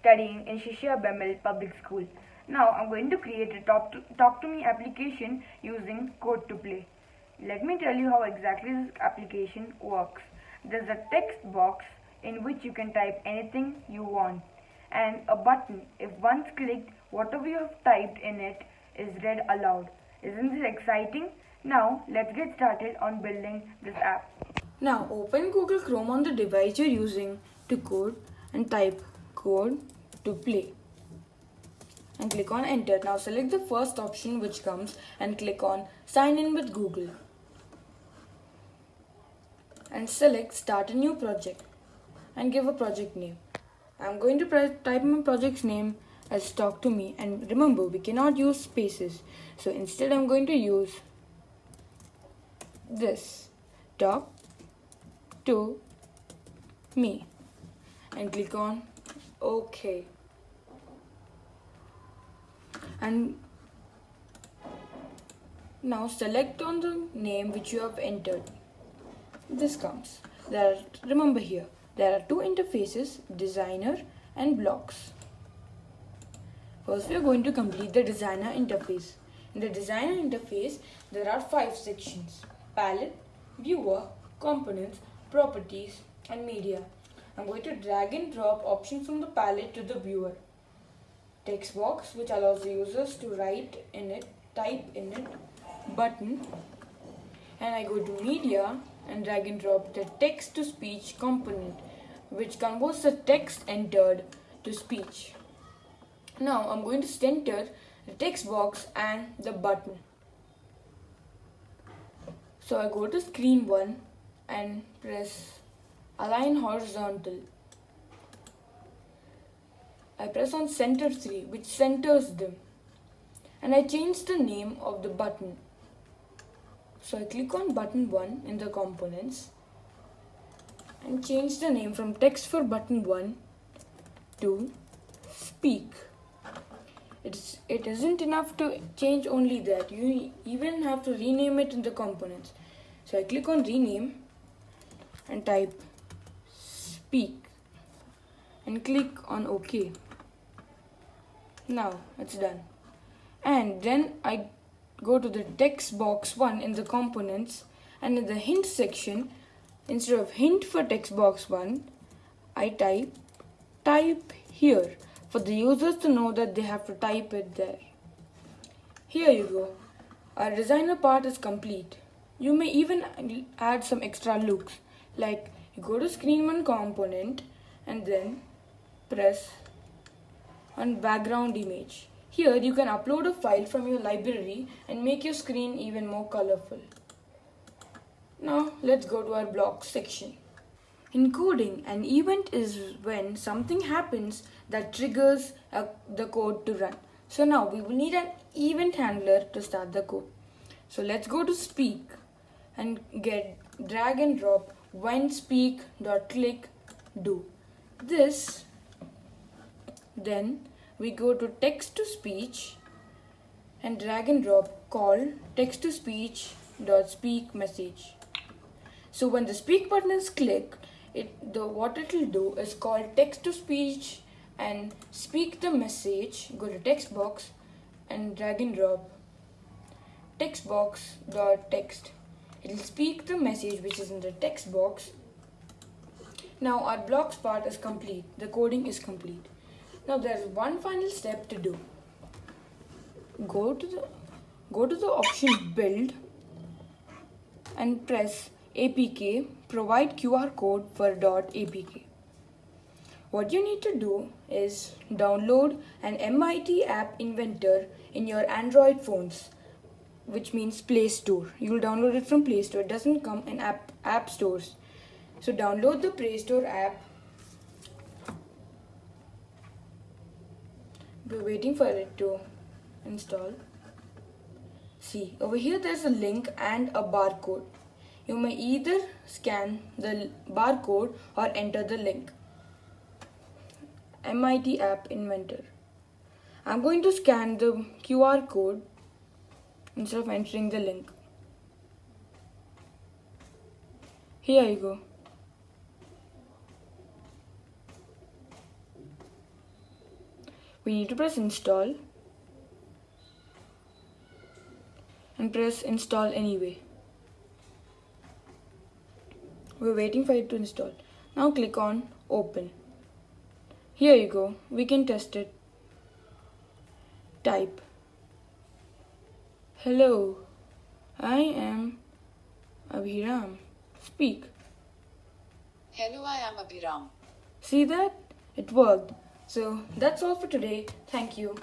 studying in Shishya BEML Public School. Now I'm going to create a talk to, talk to me application using Code to Play. Let me tell you how exactly this application works. There's a text box in which you can type anything you want and a button. If once clicked, whatever you have typed in it is read aloud. Isn't this exciting? Now let's get started on building this app. Now open Google Chrome on the device you're using to code and type code to play. And click on enter. Now select the first option which comes and click on sign in with Google. And select start a new project and give a project name. I'm going to type my project's name as talk to me. And remember we cannot use spaces. So instead I'm going to use this. Talk to me. And click on OK and now select on the name which you have entered. This comes. There are, remember here there are two interfaces designer and blocks. First we are going to complete the designer interface. In the designer interface there are five sections. Palette viewer components properties and media i'm going to drag and drop options from the palette to the viewer text box which allows the users to write in it type in it button and I go to media and drag and drop the text to speech component which converts the text entered to speech. Now I'm going to center the text box and the button. So I go to screen 1 and press align horizontal I press on center 3 which centers them and I change the name of the button. So I click on button 1 in the components and change the name from text for button 1 to speak. It's, it isn't enough to change only that, you even have to rename it in the components. So I click on rename and type and click on OK. Now it's done. And then I go to the text box 1 in the components and in the hint section instead of hint for text box 1 I type type here for the users to know that they have to type it there. Here you go. Our designer part is complete. You may even add some extra looks like you go to screen 1 component and then press on background image. Here you can upload a file from your library and make your screen even more colorful. Now let's go to our block section. In coding, an event is when something happens that triggers a, the code to run. So now we will need an event handler to start the code. So let's go to speak and get drag and drop when speak dot click do. This then we go to text to speech and drag and drop call text to speech dot speak message. So when the speak button is clicked, it the what it will do is call text to speech and speak the message. Go to text box and drag and drop text box dot text. It will speak the message which is in the text box. Now our blocks part is complete. The coding is complete. Now there's one final step to do. Go to the go to the option build and press APK provide QR code for .apk. What you need to do is download an MIT app inventor in your Android phones which means Play Store. You will download it from Play Store. It doesn't come in app app stores. So download the Play Store app we're waiting for it to install see over here there's a link and a barcode you may either scan the barcode or enter the link MIT app inventor I'm going to scan the QR code instead of entering the link here you go we need to press install and press install anyway. We're waiting for it to install. Now click on open. Here you go, we can test it. Type Hello, I am Abhiram. Speak. Hello, I am Abhiram. See that? It worked. So that's all for today. Thank you.